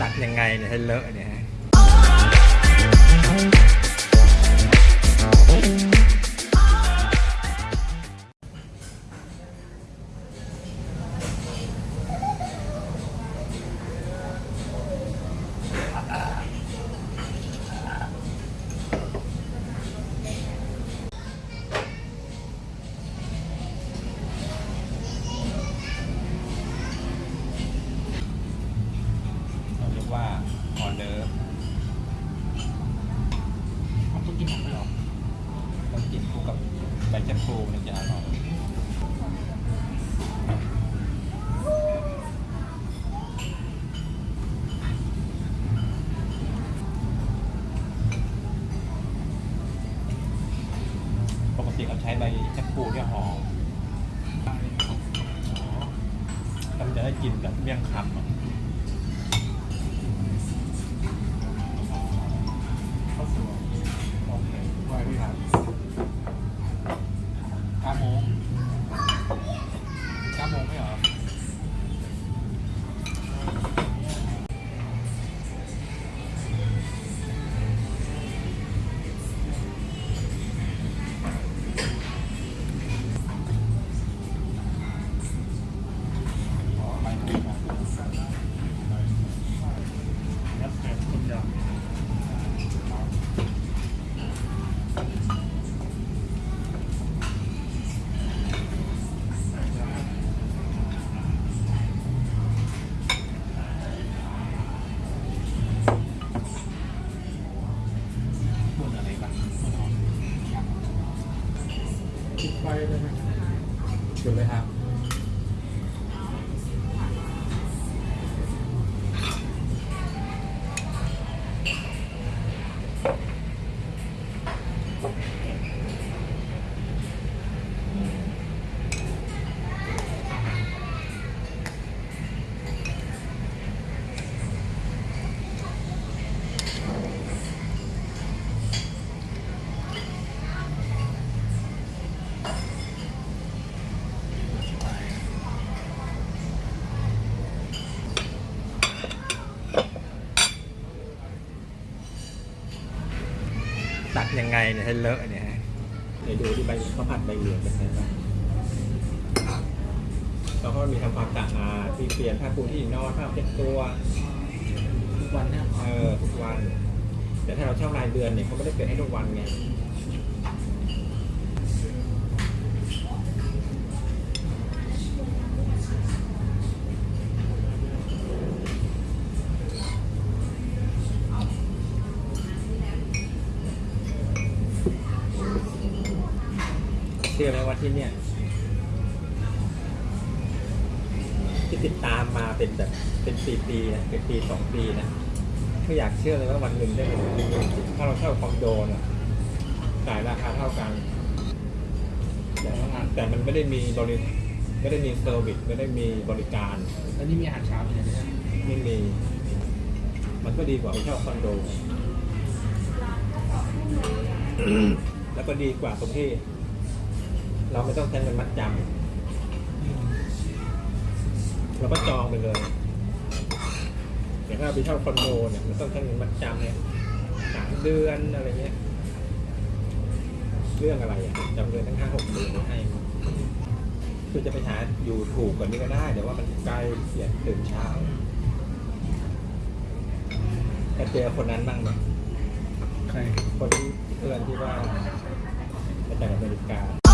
ตัดยังไงเนี่ยให้เลอะเนี่ย ใบชะพลูมันจะอร่อยปกติเราใช้ใบชะพูเนี่ยหอมแล้วมันจะได้กลินแบบเมี่ยงคำอะข้าวสวยโอเคไหวพี่ครับ จุดเลยครับ ไงเนี่ยให้เลอะเนี่ยฮะเดี๋ยวดูที่ใบข้าวผัดใบเหลืองเป็นไงบ้างแล้วก็มีทำความสะอาดที่เปลี่ยนผ้าปูที่นอนผ้าเช็ดตัวทุกวันเนี่ยเออทุกวัน แต่ถ้าเราเช่ารายเดือนเนี่ยเขาไม่ได้เปลี่ยนให้ทุกวันไง ชื่อไหมว่าที่เนี่ยที่ติดตามมาเป็นแบบเป็นปีปีๆนะเป็นปีสองปีนะไม่อยากเชื่อเลยว่าวันหนึ่งได้เห็นถ้าเราเช่าคอนโดนะจ่ายราคาเท่ากันแต่แต่มันไม่ได้มีบริไม่ได้มีเซอร์วิสไม่ได้มีบริการ แล้วนี่มีอาหารเช้าอยู่เนี่ยไม่มี มันก็ดีกว่าไปเช่าคอนโด แล้วก็ดีกว่าตรงที่ เราไม่ต้องแทนเงินมัดจำเราก็จองไปเลยอย่างถ้าไปเช่าคอนโดเนี่ยมันต้องแทนเงินมัดจำเนี่ยสามเดือนอะไรเงี้ย เรื่องอะไรจำเลยทั้งห้าหกเดือนให้คือจะไปหาอยู่ถูกกว่านี้ก็ได้แต่ว่ามันใกล้เสียตื่นเช้าจะเจอคนนั้นบ้างไหมใครคนที่เพื่อนที่ว่ามาจากอเมริกา